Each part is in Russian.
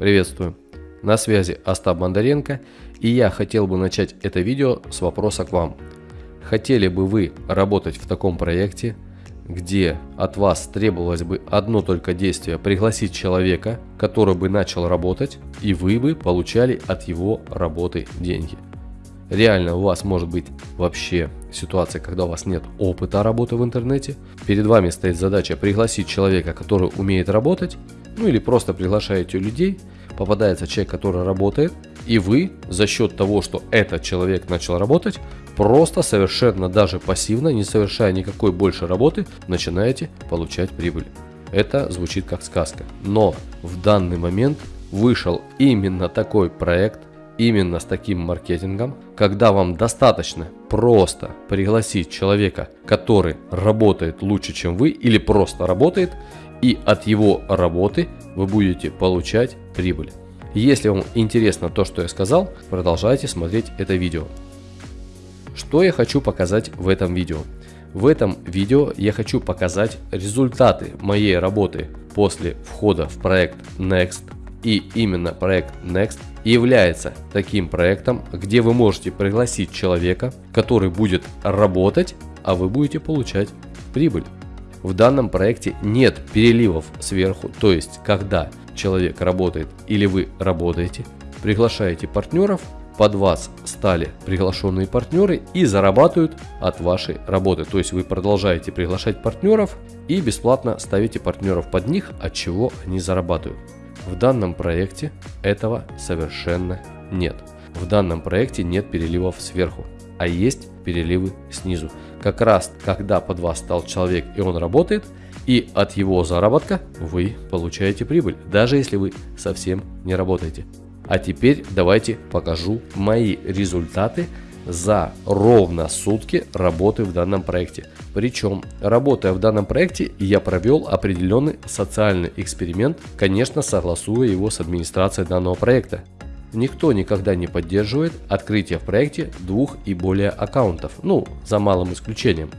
Приветствую! На связи Остап Бондаренко и я хотел бы начать это видео с вопроса к вам. Хотели бы вы работать в таком проекте, где от вас требовалось бы одно только действие пригласить человека, который бы начал работать, и вы бы получали от его работы деньги. Реально у вас может быть вообще ситуация, когда у вас нет опыта работы в интернете. Перед вами стоит задача пригласить человека, который умеет работать, ну или просто приглашаете людей, попадается человек, который работает, и вы за счет того, что этот человек начал работать, просто совершенно даже пассивно, не совершая никакой больше работы, начинаете получать прибыль. Это звучит как сказка. Но в данный момент вышел именно такой проект, именно с таким маркетингом, когда вам достаточно просто пригласить человека, который работает лучше, чем вы, или просто работает, и от его работы вы будете получать прибыль. Если вам интересно то, что я сказал, продолжайте смотреть это видео. Что я хочу показать в этом видео? В этом видео я хочу показать результаты моей работы после входа в проект Next. И именно проект Next является таким проектом, где вы можете пригласить человека, который будет работать, а вы будете получать прибыль. В данном проекте нет переливов сверху, то есть когда человек работает или вы работаете, приглашаете партнеров, под вас стали приглашенные партнеры и зарабатывают от вашей работы. То есть вы продолжаете приглашать партнеров и бесплатно ставите партнеров под них, от чего они зарабатывают. В данном проекте этого совершенно нет. В данном проекте нет переливов сверху, а есть переливы снизу. Как раз когда под вас стал человек и он работает, и от его заработка вы получаете прибыль, даже если вы совсем не работаете. А теперь давайте покажу мои результаты за ровно сутки работы в данном проекте. Причем, работая в данном проекте, я провел определенный социальный эксперимент, конечно, согласуя его с администрацией данного проекта. Никто никогда не поддерживает открытие в проекте двух и более аккаунтов, ну, за малым исключением.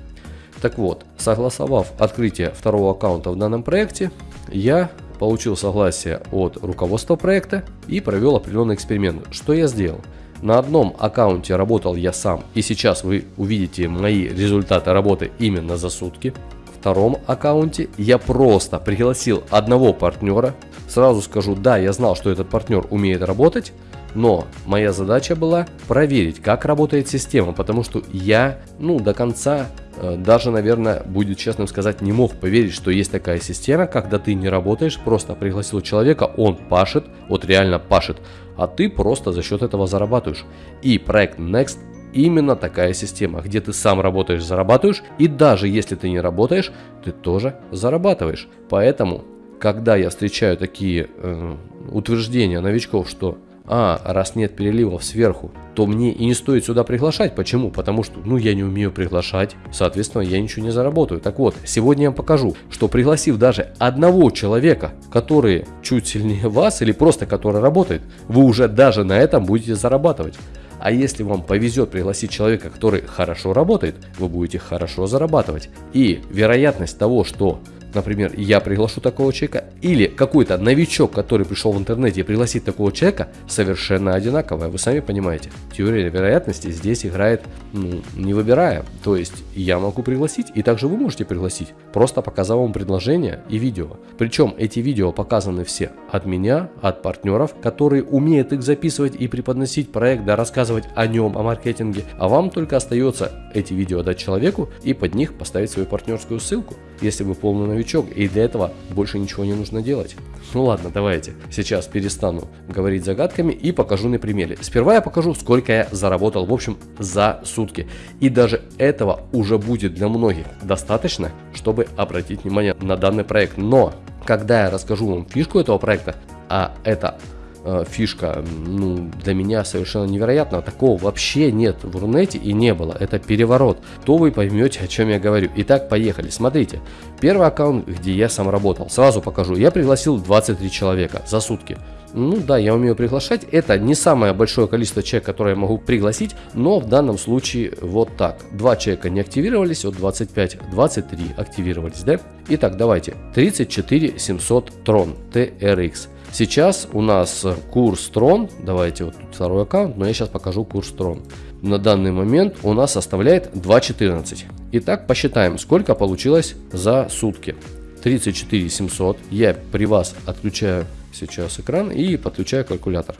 Так вот, согласовав открытие второго аккаунта в данном проекте, я получил согласие от руководства проекта и провел определенный эксперимент. Что я сделал? На одном аккаунте работал я сам, и сейчас вы увидите мои результаты работы именно за сутки. Втором аккаунте я просто пригласил одного партнера. Сразу скажу, да, я знал, что этот партнер умеет работать, но моя задача была проверить, как работает система, потому что я, ну, до конца Э, даже, наверное, будет честным сказать, не мог поверить, что есть такая система, когда ты не работаешь, просто пригласил человека, он пашет, вот реально пашет, а ты просто за счет этого зарабатываешь. И проект Next именно такая система, где ты сам работаешь, зарабатываешь, и даже если ты не работаешь, ты тоже зарабатываешь. Поэтому, когда я встречаю такие э, утверждения новичков, что а, раз нет переливов сверху, то мне и не стоит сюда приглашать. Почему? Потому что, ну, я не умею приглашать, соответственно, я ничего не заработаю. Так вот, сегодня я покажу, что пригласив даже одного человека, который чуть сильнее вас или просто который работает, вы уже даже на этом будете зарабатывать. А если вам повезет пригласить человека, который хорошо работает, вы будете хорошо зарабатывать. И вероятность того, что например, я приглашу такого человека, или какой-то новичок, который пришел в интернете и пригласит такого человека, совершенно одинаковая. Вы сами понимаете, теория вероятности здесь играет, ну, не выбирая. То есть я могу пригласить, и также вы можете пригласить, просто показав вам предложение и видео. Причем эти видео показаны все от меня, от партнеров, которые умеют их записывать и преподносить проект, да, рассказывать о нем, о маркетинге. А вам только остается эти видео дать человеку и под них поставить свою партнерскую ссылку, если вы полный новичок и для этого больше ничего не нужно делать. Ну ладно, давайте. Сейчас перестану говорить загадками и покажу на примере. Сперва я покажу, сколько я заработал, в общем, за сутки. И даже этого уже будет для многих достаточно, чтобы обратить внимание на данный проект. Но, когда я расскажу вам фишку этого проекта, а это Э, фишка, ну, для меня совершенно невероятно. Такого вообще нет в Рунете и не было. Это переворот. То вы поймете, о чем я говорю. Итак, поехали. Смотрите. Первый аккаунт, где я сам работал. Сразу покажу. Я пригласил 23 человека за сутки. Ну да, я умею приглашать. Это не самое большое количество человек, которое я могу пригласить, но в данном случае вот так. Два человека не активировались, вот 25, 23 активировались, да? Итак, давайте. 34 700 Tron TRX. Сейчас у нас курс Трон, давайте вот тут второй аккаунт, но я сейчас покажу курс Трон. На данный момент у нас составляет 2.14. Итак, посчитаем, сколько получилось за сутки. 34 700. Я при вас отключаю сейчас экран и подключаю калькулятор.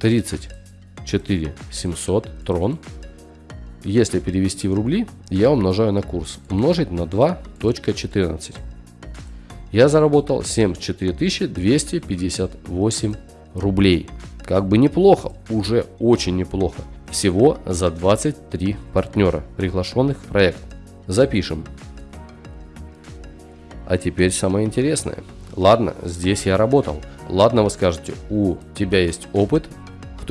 34 700 трон. Если перевести в рубли, я умножаю на курс. Умножить на 2.14. Я заработал 74 258 рублей. Как бы неплохо, уже очень неплохо. Всего за 23 партнера, приглашенных в проект. Запишем. А теперь самое интересное. Ладно, здесь я работал. Ладно, вы скажете, у тебя есть опыт.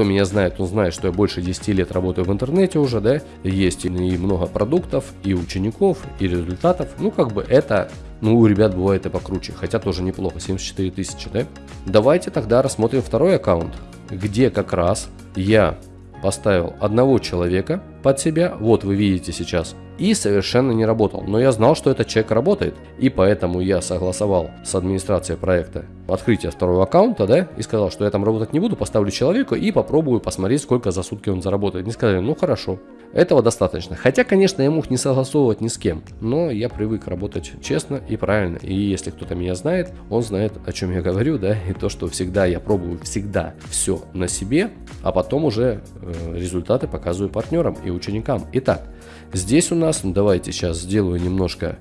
Кто меня знает, он знает, что я больше 10 лет работаю в интернете уже, да. Есть и много продуктов, и учеников, и результатов. Ну, как бы это, ну, у ребят бывает и покруче. Хотя тоже неплохо, 74 тысячи, да. Давайте тогда рассмотрим второй аккаунт, где как раз я поставил одного человека под себя, вот вы видите сейчас, и совершенно не работал. Но я знал, что этот человек работает, и поэтому я согласовал с администрацией проекта открытие второго аккаунта, да, и сказал, что я там работать не буду, поставлю человека и попробую посмотреть, сколько за сутки он заработает. Мне сказали, ну хорошо, этого достаточно. Хотя, конечно, я мог не согласовывать ни с кем, но я привык работать честно и правильно. И если кто-то меня знает, он знает, о чем я говорю, да, и то, что всегда я пробую всегда все на себе, а потом уже э, результаты показываю партнерам и ученикам. Итак, Здесь у нас, ну, давайте сейчас сделаю немножко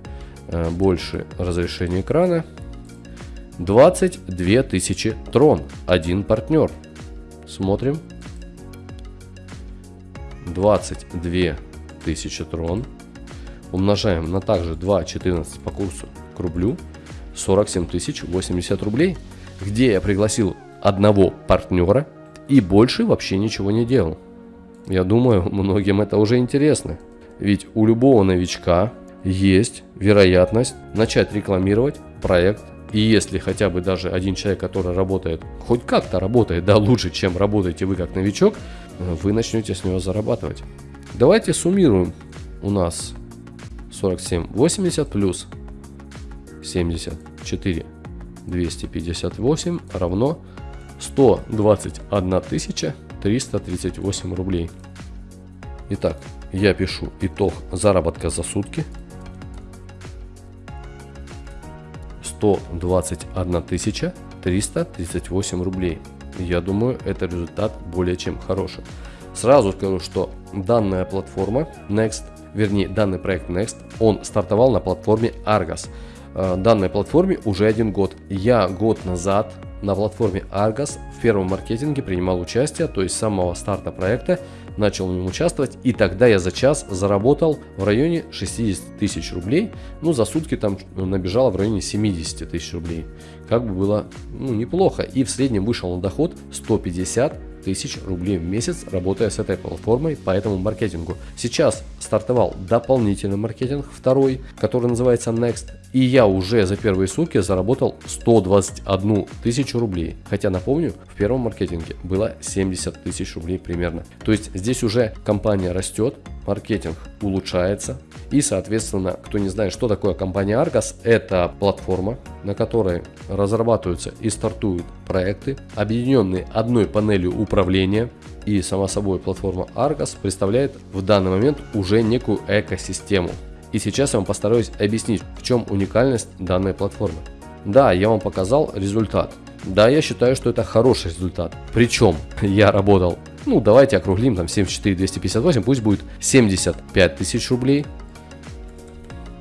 э, больше разрешение экрана. 22 тысячи трон, один партнер. Смотрим. 22 тысячи трон. Умножаем на также 2.14 по курсу к рублю. 47 тысяч 80 рублей. Где я пригласил одного партнера и больше вообще ничего не делал. Я думаю, многим это уже интересно. Ведь у любого новичка есть вероятность начать рекламировать проект. И если хотя бы даже один человек, который работает, хоть как-то работает, да, лучше, чем работаете вы как новичок, вы начнете с него зарабатывать. Давайте суммируем. У нас 47, 80 плюс 74, 258 равно 121 338 рублей. Итак, я пишу итог заработка за сутки. 121 338 рублей. Я думаю, это результат более чем хороший. Сразу скажу, что данная платформа Next, вернее данный проект Next, он стартовал на платформе Argos. Э, данной платформе уже один год. Я год назад на платформе Argos в первом маркетинге принимал участие, то есть с самого старта проекта начал в нем участвовать, и тогда я за час заработал в районе 60 тысяч рублей, ну за сутки там набежало в районе 70 тысяч рублей, как бы было ну, неплохо, и в среднем вышел на доход 150 тысяч рублей в месяц, работая с этой платформой по этому маркетингу. Сейчас стартовал дополнительный маркетинг, второй, который называется Next. И я уже за первые сутки заработал 121 тысячу рублей. Хотя напомню, в первом маркетинге было 70 тысяч рублей примерно. То есть здесь уже компания растет, маркетинг улучшается. И, соответственно, кто не знает, что такое компания Argos, это платформа, на которой разрабатываются и стартуют проекты, объединенные одной панелью управления. И, сама собой, платформа Argos представляет в данный момент уже некую экосистему. И сейчас я вам постараюсь объяснить, в чем уникальность данной платформы. Да, я вам показал результат. Да, я считаю, что это хороший результат. Причем я работал ну, давайте округлим, там 74 258, пусть будет 75 тысяч рублей.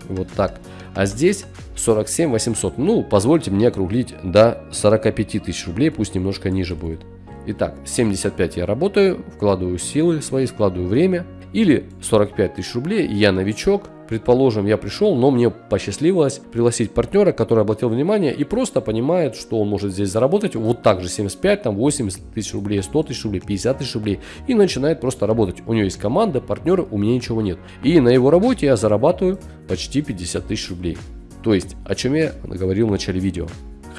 Вот так. А здесь 47 800. Ну, позвольте мне округлить до 45 тысяч рублей, пусть немножко ниже будет. Итак, 75 я работаю, вкладываю силы свои, вкладываю время. Или 45 тысяч рублей, я новичок, Предположим, я пришел, но мне посчастливилось пригласить партнера, который обратил внимание и просто понимает, что он может здесь заработать вот так же 75, там 80 тысяч рублей, 100 тысяч рублей, 50 тысяч рублей и начинает просто работать. У него есть команда, партнеры, у меня ничего нет. И на его работе я зарабатываю почти 50 тысяч рублей. То есть, о чем я говорил в начале видео.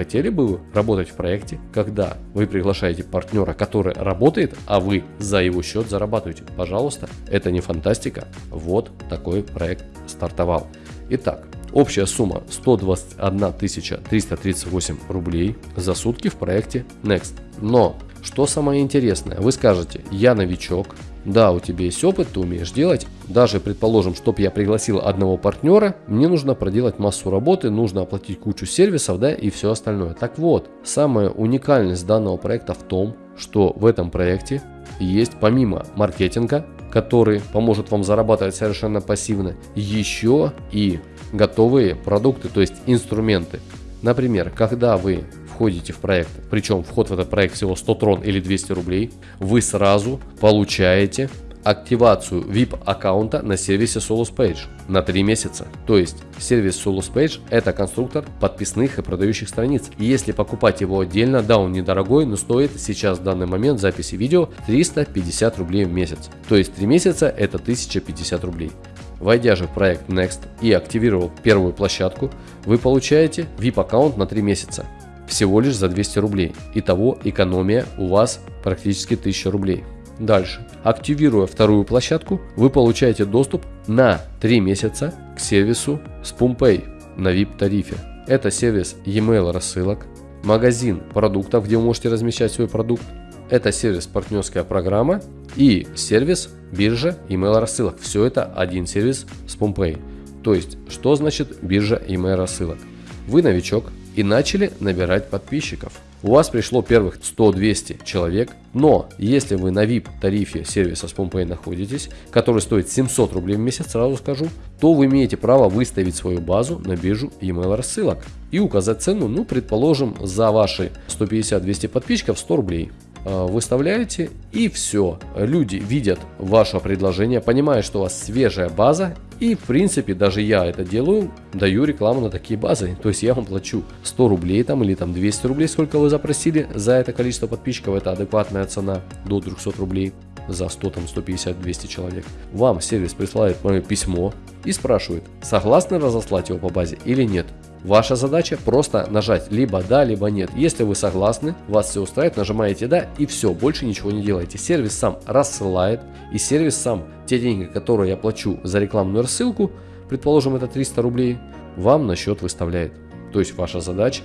Хотели бы работать в проекте, когда вы приглашаете партнера, который работает, а вы за его счет зарабатываете? Пожалуйста, это не фантастика. Вот такой проект стартовал. Итак, Общая сумма 121 338 рублей за сутки в проекте Next. Но, что самое интересное, вы скажете, я новичок, да, у тебя есть опыт, ты умеешь делать. Даже, предположим, чтобы я пригласил одного партнера, мне нужно проделать массу работы, нужно оплатить кучу сервисов, да, и все остальное. Так вот, самая уникальность данного проекта в том, что в этом проекте есть помимо маркетинга, который поможет вам зарабатывать совершенно пассивно, еще и готовые продукты, то есть инструменты. Например, когда вы входите в проект, причем вход в этот проект всего 100 трон или 200 рублей, вы сразу получаете активацию VIP аккаунта на сервисе SolusPage на 3 месяца. То есть сервис SolusPage это конструктор подписных и продающих страниц. И если покупать его отдельно, да он недорогой, но стоит сейчас в данный момент записи видео 350 рублей в месяц. То есть 3 месяца это 1050 рублей. Войдя же в проект Next и активировав первую площадку, вы получаете VIP аккаунт на 3 месяца всего лишь за 200 рублей. Итого экономия у вас практически 1000 рублей. Дальше. Активируя вторую площадку, вы получаете доступ на 3 месяца к сервису SpoonPay на VIP тарифе. Это сервис e-mail рассылок, магазин продуктов, где вы можете размещать свой продукт. Это сервис партнерская программа и сервис биржа email рассылок. Все это один сервис SpoonPay. То есть, что значит биржа email рассылок? Вы новичок, и начали набирать подписчиков. У вас пришло первых 100-200 человек, но если вы на VIP тарифе сервиса SpoonPay находитесь, который стоит 700 рублей в месяц, сразу скажу, то вы имеете право выставить свою базу на биржу email рассылок и указать цену, ну предположим, за ваши 150-200 подписчиков 100 рублей. А, выставляете и все. Люди видят ваше предложение, понимают, что у вас свежая база и в принципе даже я это делаю, даю рекламу на такие базы. То есть я вам плачу 100 рублей там или там 200 рублей, сколько вы запросили за это количество подписчиков. Это адекватная цена до 200 рублей за 100, там 150, 200 человек. Вам сервис присылает мое письмо и спрашивает, согласны разослать его по базе или нет. Ваша задача просто нажать либо да, либо нет. Если вы согласны, вас все устраивает, нажимаете да и все, больше ничего не делаете. Сервис сам рассылает и сервис сам те деньги, которые я плачу за рекламную рассылку, предположим это 300 рублей, вам на счет выставляет. То есть ваша задача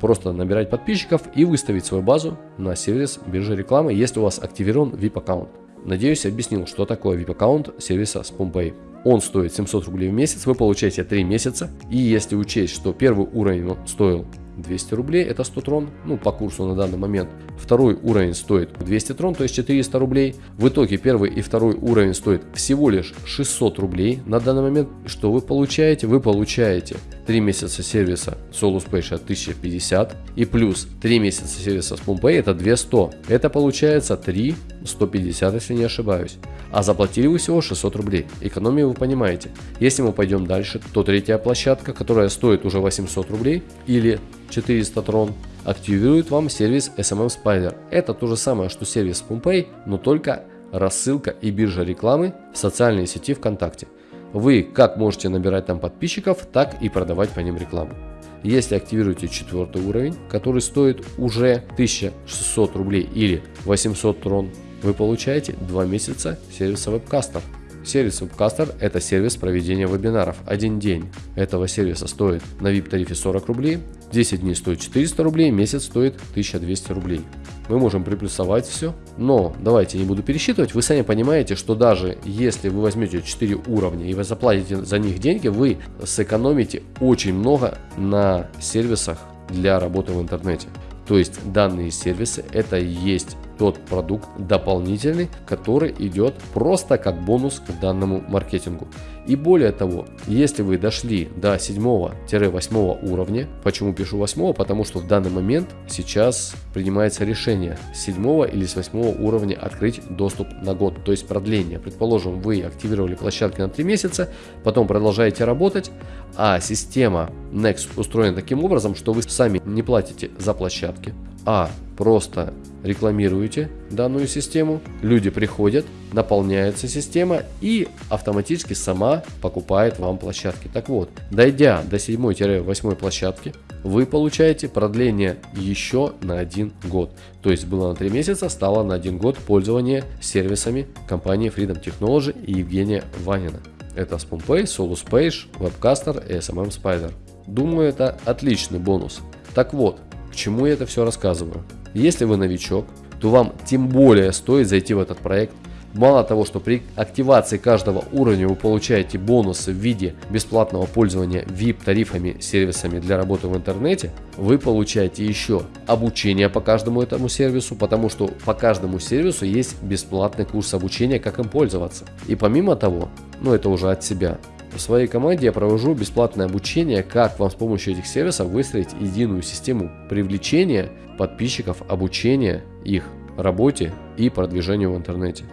просто набирать подписчиков и выставить свою базу на сервис биржи рекламы, если у вас активирован VIP аккаунт. Надеюсь, объяснил, что такое VIP аккаунт сервиса SpoonPay. Он стоит 700 рублей в месяц, вы получаете 3 месяца. И если учесть, что первый уровень стоил 200 рублей, это 100 трон, ну по курсу на данный момент. Второй уровень стоит 200 трон, то есть 400 рублей. В итоге первый и второй уровень стоит всего лишь 600 рублей на данный момент. Что вы получаете? Вы получаете 3 месяца сервиса Solus Page 1050 и плюс 3 месяца сервиса SpoonPay это 200. Это получается 3 150, если не ошибаюсь. А заплатили вы всего 600 рублей. Экономию вы понимаете. Если мы пойдем дальше, то третья площадка, которая стоит уже 800 рублей или 400 трон, активирует вам сервис SMM Spider. Это то же самое, что сервис PumpPay, но только рассылка и биржа рекламы в социальной сети ВКонтакте. Вы как можете набирать там подписчиков, так и продавать по ним рекламу. Если активируете четвертый уровень, который стоит уже 1600 рублей или 800 трон, вы получаете 2 месяца сервиса вебкастер. Сервис Webcaster – это сервис проведения вебинаров. Один день этого сервиса стоит на VIP тарифе 40 рублей, 10 дней стоит 400 рублей, месяц стоит 1200 рублей. Мы можем приплюсовать все, но давайте не буду пересчитывать. Вы сами понимаете, что даже если вы возьмете 4 уровня и вы заплатите за них деньги, вы сэкономите очень много на сервисах для работы в интернете. То есть данные сервисы это и есть тот продукт дополнительный, который идет просто как бонус к данному маркетингу. И более того, если вы дошли до 7-8 уровня, почему пишу 8? Потому что в данный момент сейчас принимается решение с 7 или с 8 уровня открыть доступ на год, то есть продление. Предположим, вы активировали площадки на 3 месяца, потом продолжаете работать, а система Next устроена таким образом, что вы сами не платите за площадки, а просто рекламируете данную систему, люди приходят, наполняется система и автоматически сама покупает вам площадки. Так вот, дойдя до 7-8 площадки, вы получаете продление еще на один год. То есть было на 3 месяца, стало на один год пользования сервисами компании Freedom Technology и Евгения Ванина. Это SpoonPay, SoluSpage, Webcaster и SMM Spider. Думаю, это отличный бонус. Так вот, к чему я это все рассказываю? Если вы новичок, то вам тем более стоит зайти в этот проект Мало того, что при активации каждого уровня вы получаете бонусы в виде бесплатного пользования VIP-тарифами, сервисами для работы в интернете, вы получаете еще обучение по каждому этому сервису, потому что по каждому сервису есть бесплатный курс обучения, как им пользоваться. И помимо того, ну это уже от себя, в своей команде я провожу бесплатное обучение, как вам с помощью этих сервисов выстроить единую систему привлечения подписчиков, обучения их работе и продвижению в интернете.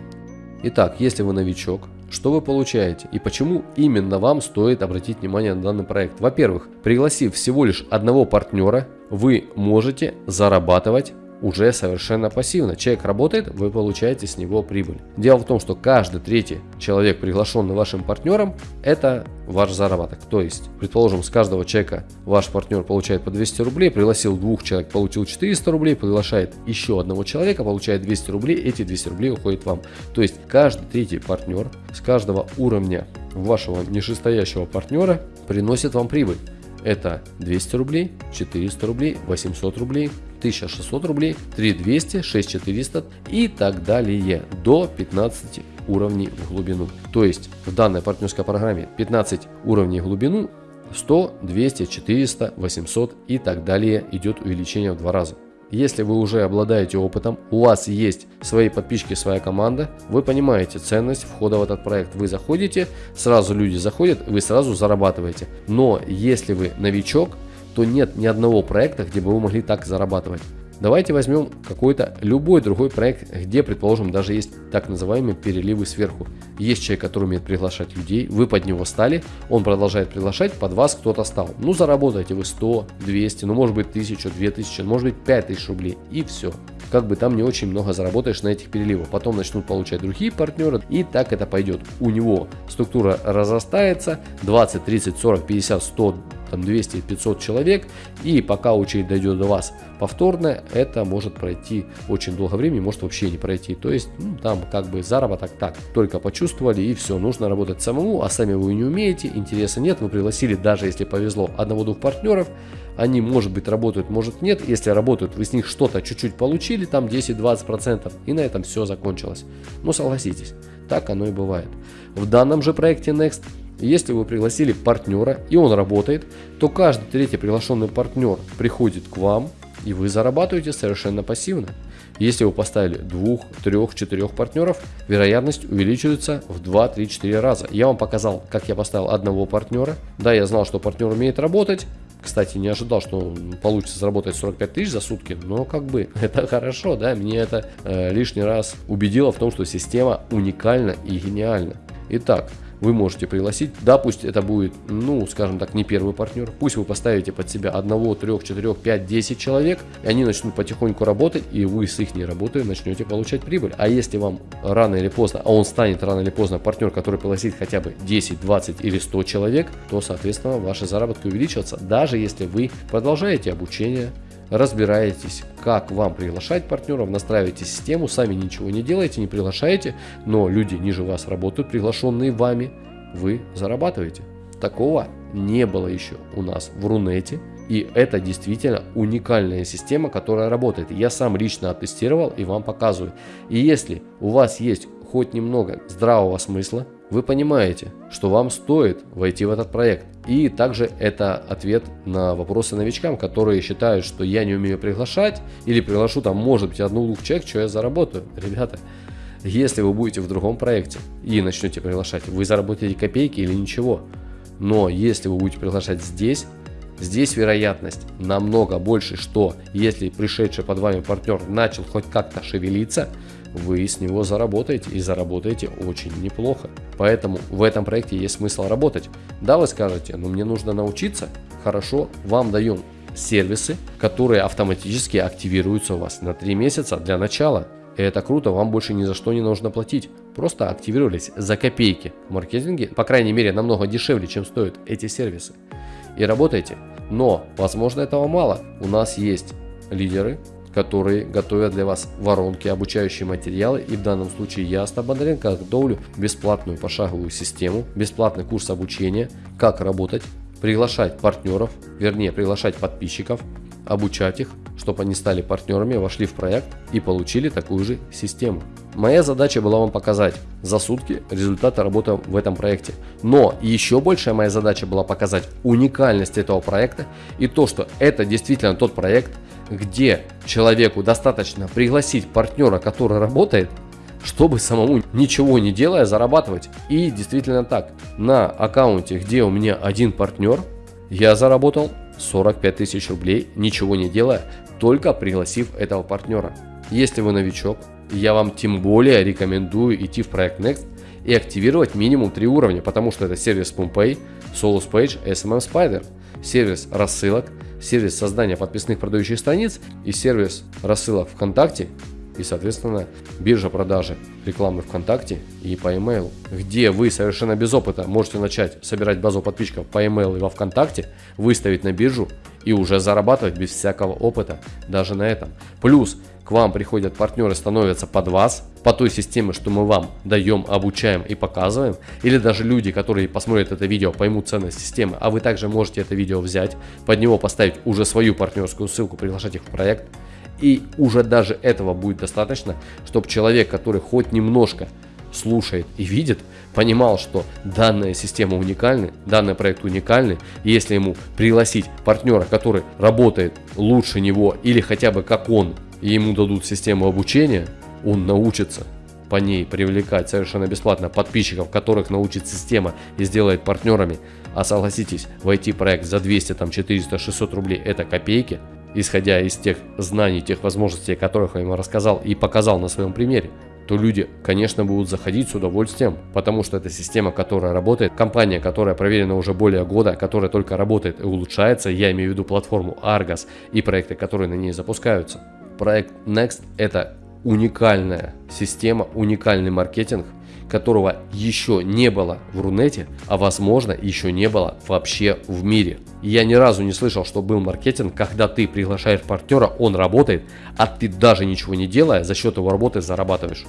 Итак, если вы новичок, что вы получаете и почему именно вам стоит обратить внимание на данный проект? Во-первых, пригласив всего лишь одного партнера, вы можете зарабатывать уже совершенно пассивно. Человек работает, вы получаете с него прибыль. Дело в том, что каждый третий человек, приглашенный вашим партнером, это ваш заработок. То есть, предположим, с каждого человека ваш партнер получает по 200 рублей, пригласил двух человек, получил 400 рублей, приглашает еще одного человека, получает 200 рублей, эти 200 рублей уходят вам. То есть, каждый третий партнер с каждого уровня вашего нижестоящего партнера приносит вам прибыль. Это 200 рублей, 400 рублей, 800 рублей, 1600 рублей, 3200, 6400 и так далее до 15 уровней в глубину. То есть в данной партнерской программе 15 уровней в глубину 100, 200, 400, 800 и так далее идет увеличение в два раза. Если вы уже обладаете опытом, у вас есть свои подписчики, своя команда, вы понимаете ценность входа в этот проект. Вы заходите, сразу люди заходят, вы сразу зарабатываете. Но если вы новичок, то нет ни одного проекта, где бы вы могли так зарабатывать. Давайте возьмем какой-то любой другой проект, где, предположим, даже есть так называемые переливы сверху. Есть человек, который умеет приглашать людей, вы под него стали, он продолжает приглашать, под вас кто-то стал. Ну, заработаете вы 100, 200, ну, может быть, 1000, 2000, может быть, 5000 рублей и все. Как бы там не очень много заработаешь на этих переливах. Потом начнут получать другие партнеры и так это пойдет. У него структура разрастается 20, 30, 40, 50, 100, там 200-500 человек, и пока очередь дойдет до вас повторно, это может пройти очень долго времени, может вообще не пройти. То есть ну, там как бы заработок так, только почувствовали и все, нужно работать самому, а сами вы не умеете, интереса нет, вы пригласили даже если повезло одного-двух партнеров, они может быть работают, может нет, если работают, вы с них что-то чуть-чуть получили, там 10-20% и на этом все закончилось. Ну согласитесь, так оно и бывает. В данном же проекте Next если вы пригласили партнера и он работает, то каждый третий приглашенный партнер приходит к вам и вы зарабатываете совершенно пассивно. Если вы поставили двух, трех, четырех партнеров, вероятность увеличивается в 2, 3, 4 раза. Я вам показал, как я поставил одного партнера. Да, я знал, что партнер умеет работать. Кстати, не ожидал, что получится заработать 45 тысяч за сутки, но как бы это хорошо, да, мне это э, лишний раз убедило в том, что система уникальна и гениальна. Итак, вы можете пригласить. Да, пусть это будет, ну, скажем так, не первый партнер. Пусть вы поставите под себя одного, трех, четырех, пять, десять человек, и они начнут потихоньку работать, и вы с их работы начнете получать прибыль. А если вам рано или поздно, а он станет рано или поздно партнер, который пригласит хотя бы 10, 20 или 100 человек, то, соответственно, ваши заработки увеличатся, даже если вы продолжаете обучение, разбираетесь, как вам приглашать партнеров, настраиваете систему, сами ничего не делаете, не приглашаете, но люди ниже вас работают, приглашенные вами, вы зарабатываете. Такого не было еще у нас в Рунете. И это действительно уникальная система, которая работает. Я сам лично оттестировал и вам показываю. И если у вас есть хоть немного здравого смысла, вы понимаете, что вам стоит войти в этот проект. И также это ответ на вопросы новичкам, которые считают, что я не умею приглашать или приглашу там может быть одну-двух человек, что я заработаю. Ребята, если вы будете в другом проекте и начнете приглашать, вы заработаете копейки или ничего. Но если вы будете приглашать здесь, Здесь вероятность намного больше, что если пришедший под вами партнер начал хоть как-то шевелиться, вы с него заработаете и заработаете очень неплохо. Поэтому в этом проекте есть смысл работать. Да, вы скажете, но мне нужно научиться. Хорошо, вам даем сервисы, которые автоматически активируются у вас на 3 месяца для начала. И это круто, вам больше ни за что не нужно платить. Просто активировались за копейки в маркетинге, по крайней мере намного дешевле, чем стоят эти сервисы. И работайте. Но, возможно, этого мало. У нас есть лидеры, которые готовят для вас воронки, обучающие материалы. И в данном случае я, Остап Бондаренко, готовлю бесплатную пошаговую систему, бесплатный курс обучения, как работать, приглашать партнеров, вернее приглашать подписчиков, обучать их, чтобы они стали партнерами, вошли в проект и получили такую же систему. Моя задача была вам показать за сутки результаты работы в этом проекте. Но еще большая моя задача была показать уникальность этого проекта и то, что это действительно тот проект, где человеку достаточно пригласить партнера, который работает, чтобы самому ничего не делая зарабатывать. И действительно так, на аккаунте, где у меня один партнер, я заработал 45 тысяч рублей, ничего не делая, только пригласив этого партнера. Если вы новичок, я вам тем более рекомендую идти в проект Next и активировать минимум 3 уровня, потому что это сервис PumpPay, Solus Page, SMM Spider, сервис рассылок, сервис создания подписных продающих страниц и сервис рассылок ВКонтакте и, соответственно, биржа продажи рекламы ВКонтакте и по email, где вы совершенно без опыта можете начать собирать базу подписчиков по email и во ВКонтакте, выставить на биржу и уже зарабатывать без всякого опыта даже на этом. Плюс к вам приходят партнеры, становятся под вас, по той системе, что мы вам даем, обучаем и показываем, или даже люди, которые посмотрят это видео, поймут ценность системы, а вы также можете это видео взять, под него поставить уже свою партнерскую ссылку, приглашать их в проект, и уже даже этого будет достаточно, чтобы человек, который хоть немножко слушает и видит, понимал, что данная система уникальна, данный проект уникальный, и если ему пригласить партнера, который работает лучше него или хотя бы как он, и ему дадут систему обучения, он научится по ней привлекать совершенно бесплатно подписчиков, которых научит система и сделает партнерами. А согласитесь, войти проект за 200, там 400, 600 рублей это копейки – исходя из тех знаний, тех возможностей, которых я ему рассказал и показал на своем примере, то люди, конечно, будут заходить с удовольствием, потому что это система, которая работает, компания, которая проверена уже более года, которая только работает и улучшается, я имею в виду платформу Argos и проекты, которые на ней запускаются. Проект Next это уникальная система, уникальный маркетинг, которого еще не было в Рунете, а возможно еще не было вообще в мире. Я ни разу не слышал, что был маркетинг, когда ты приглашаешь партнера, он работает, а ты даже ничего не делая, за счет его работы зарабатываешь.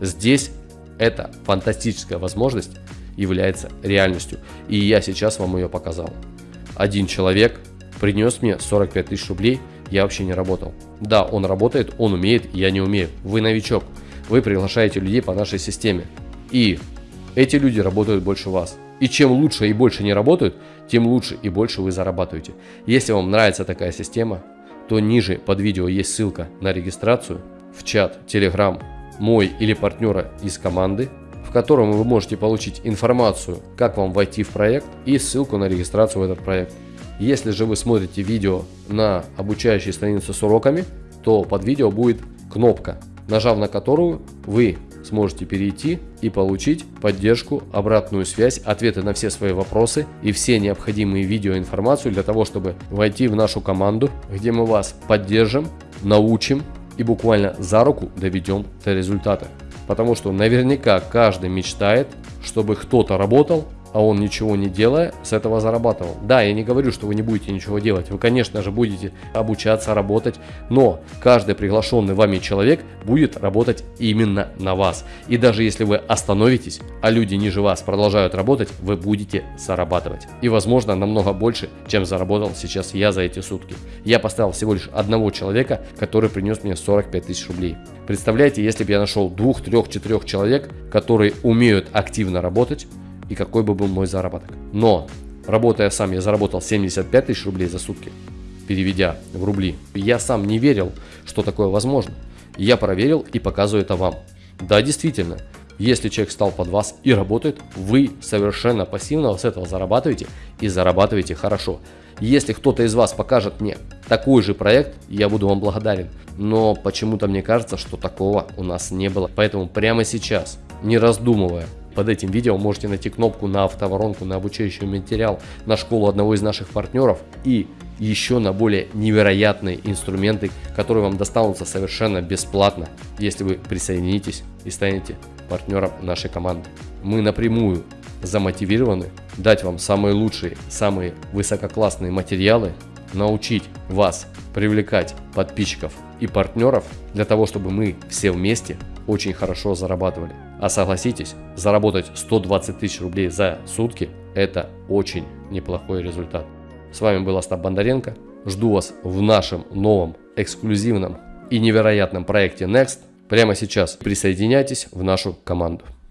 Здесь эта фантастическая возможность является реальностью. И я сейчас вам ее показал. Один человек принес мне 45 тысяч рублей, я вообще не работал. Да, он работает, он умеет, я не умею. Вы новичок, вы приглашаете людей по нашей системе. И эти люди работают больше вас. И чем лучше и больше не работают, тем лучше и больше вы зарабатываете. Если вам нравится такая система, то ниже под видео есть ссылка на регистрацию в чат, Telegram, мой или партнера из команды, котором вы можете получить информацию, как вам войти в проект и ссылку на регистрацию в этот проект. Если же вы смотрите видео на обучающей странице с уроками, то под видео будет кнопка, нажав на которую вы сможете перейти и получить поддержку, обратную связь, ответы на все свои вопросы и все необходимые видеоинформацию для того, чтобы войти в нашу команду, где мы вас поддержим, научим и буквально за руку доведем до результата. Потому что наверняка каждый мечтает, чтобы кто-то работал а он ничего не делая, с этого зарабатывал. Да, я не говорю, что вы не будете ничего делать. Вы, конечно же, будете обучаться, работать, но каждый приглашенный вами человек будет работать именно на вас. И даже если вы остановитесь, а люди ниже вас продолжают работать, вы будете зарабатывать. И, возможно, намного больше, чем заработал сейчас я за эти сутки. Я поставил всего лишь одного человека, который принес мне 45 тысяч рублей. Представляете, если бы я нашел двух, трех, четырех человек, которые умеют активно работать, и какой бы был мой заработок. Но, работая сам, я заработал 75 тысяч рублей за сутки, переведя в рубли. Я сам не верил, что такое возможно. Я проверил и показываю это вам. Да, действительно, если человек стал под вас и работает, вы совершенно пассивно с этого зарабатываете и зарабатываете хорошо. Если кто-то из вас покажет мне такой же проект, я буду вам благодарен. Но почему-то мне кажется, что такого у нас не было. Поэтому прямо сейчас, не раздумывая, под этим видео можете найти кнопку на автоворонку, на обучающий материал, на школу одного из наших партнеров и еще на более невероятные инструменты, которые вам достанутся совершенно бесплатно, если вы присоединитесь и станете партнером нашей команды. Мы напрямую замотивированы дать вам самые лучшие, самые высококлассные материалы, научить вас привлекать подписчиков и партнеров для того, чтобы мы все вместе очень хорошо зарабатывали. А согласитесь, заработать 120 тысяч рублей за сутки – это очень неплохой результат. С вами был Остап Бондаренко. Жду вас в нашем новом эксклюзивном и невероятном проекте Next. Прямо сейчас присоединяйтесь в нашу команду.